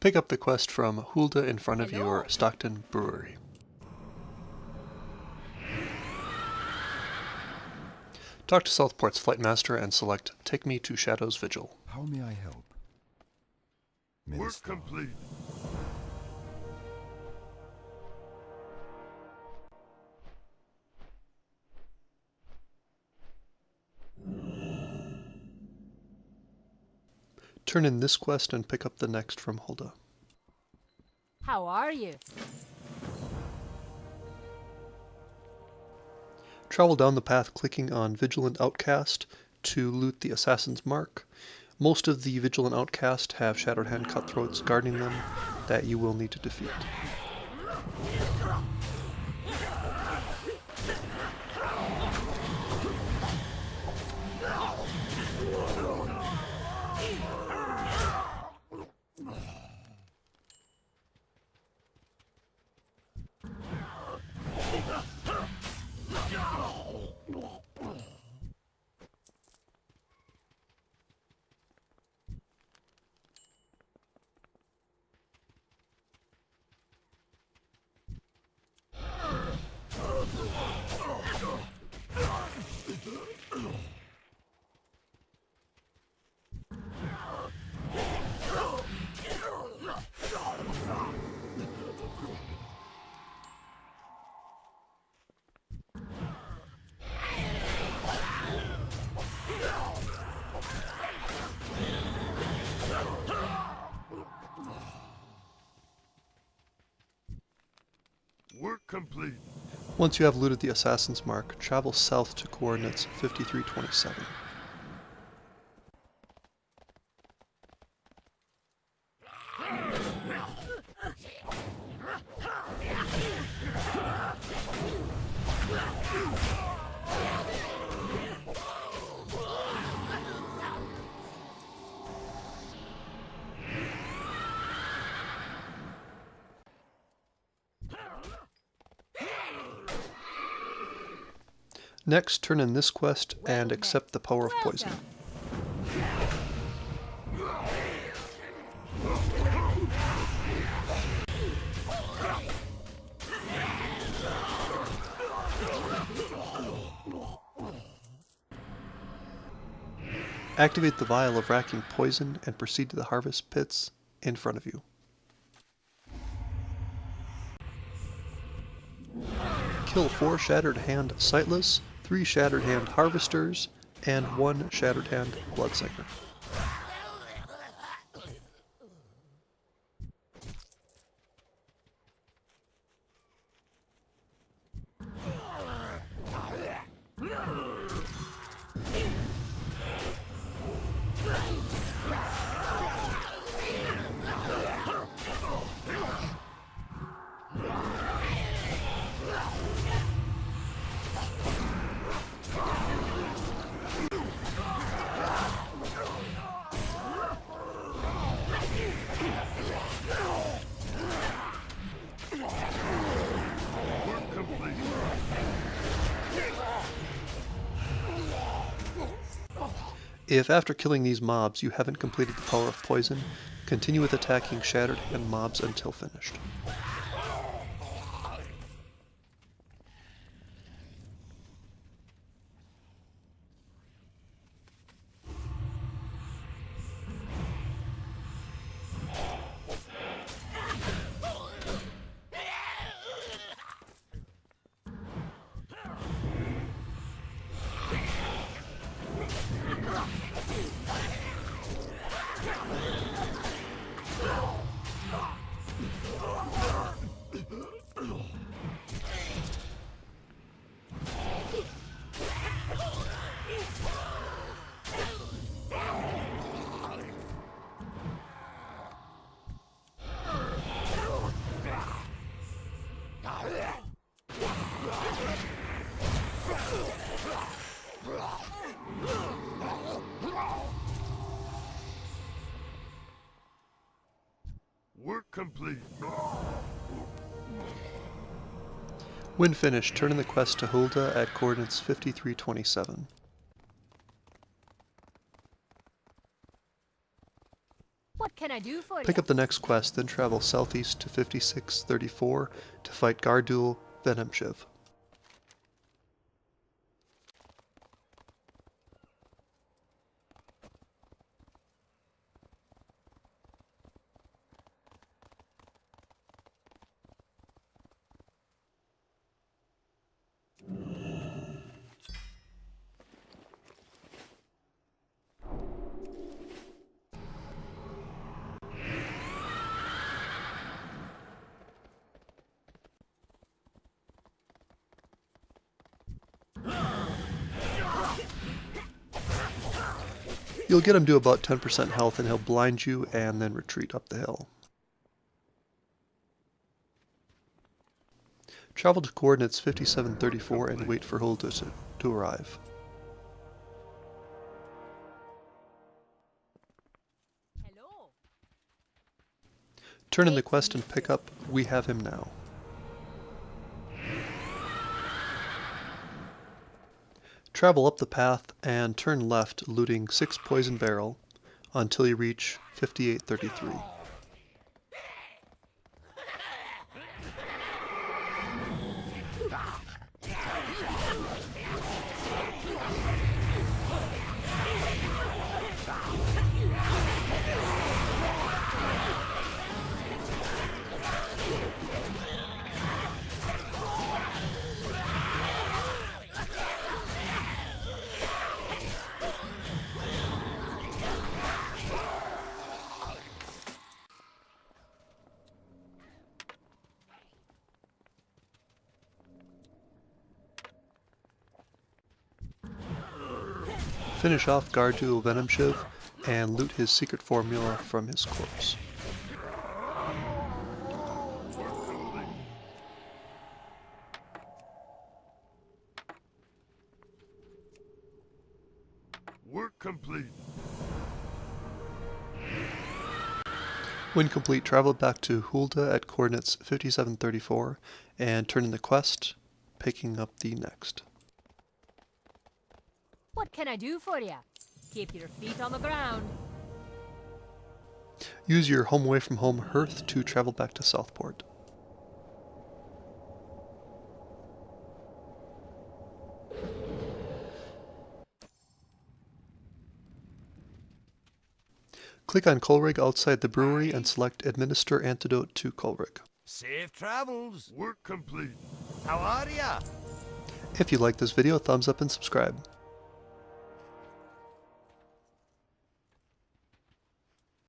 Pick up the quest from Hulda in front of your Stockton Brewery. Talk to Southport's flight master and select Take Me to Shadow's Vigil. How may I help? Work complete. Turn in this quest and pick up the next from Hulda. How are you? Travel down the path clicking on Vigilant Outcast to loot the Assassin's Mark. Most of the Vigilant Outcast have Shattered Hand Cutthroats guarding them that you will need to defeat. Work complete. Once you have looted the Assassin's Mark, travel south to coordinates 5327. Next, turn in this quest and accept the power of poison. Activate the vial of racking poison and proceed to the harvest pits in front of you. Kill four Shattered Hand Sightless, three Shattered Hand Harvesters, and one Shattered Hand Bloodsinger. If after killing these mobs you haven't completed the power of poison, continue with attacking Shattered Hand mobs until finished. Complete. When finished, turn in the quest to Hulda at coordinates 5327. What can I I do for Pick you? up the next quest, then travel southeast to 5634 to fight Gardul Venomshiv. You'll get him to about 10% health and he'll blind you and then retreat up the hill. Travel to coordinates 5734 and wait for Hulda to, to arrive. Hello. Turn in the quest and pick up We Have Him Now. Travel up the path and turn left, looting 6 Poison Barrel until you reach 5833. Finish off Gardul Venomshiv and loot his secret formula from his corpse. Work complete. When complete, travel back to Hulda at coordinates 5734 and turn in the quest, picking up the next. What can I do for you? Keep your feet on the ground. Use your home away from home hearth to travel back to Southport. Click on Colrig outside the brewery and select Administer Antidote to Colrig. Safe travels. Work complete. How are ya? If you like this video, thumbs up and subscribe.